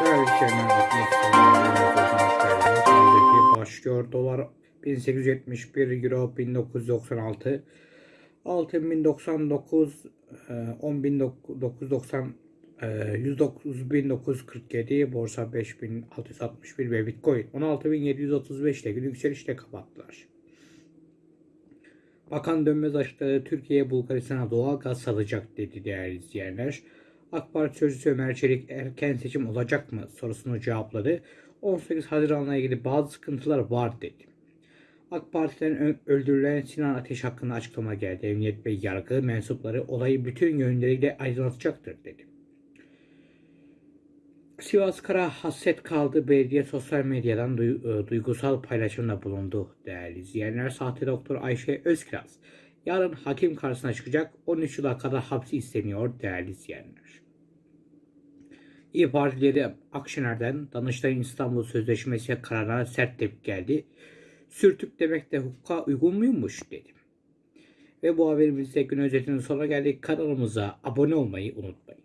Değerli izleyenler, Özeti başlıyor. Dolar 1871, Euro 1996, Altın 1099, e, 10.990, e, 109.947, Borsa 5661 ve Bitcoin 16.735 ile yükselişle kapattılar. Bakan Dönmez açıkladı Türkiye Bulgaristan'a doğal gaz satacak dedi değerli izleyenler. AK Parti sözcüsü Ömer Çelik erken seçim olacak mı sorusunu cevapladı. 18 Haziran'la ilgili bazı sıkıntılar var dedi. AK Parti'den öldürülen Sinan Ateş hakkında açıklama geldi. Emniyet ve yargı mensupları olayı bütün yönleriyle aydınlatacaktır dedi. Sivas Kara hasret kaldı. Belediye sosyal medyadan e, duygusal paylaşımda bulundu değerli izleyenler. Sahte doktor Ayşe Özkiraz yarın hakim karşısına çıkacak. 13 yıla kadar hapsi isteniyor değerli izleyenler. İyi Parti lideri Akşener'den Danıştay'ın İstanbul Sözleşmesi kararına sert tepki geldi. Sürtük demek de hukuka uygun muymuş dedi. Ve bu haberimizde gün özetinin sonuna geldik. Kanalımıza abone olmayı unutmayın.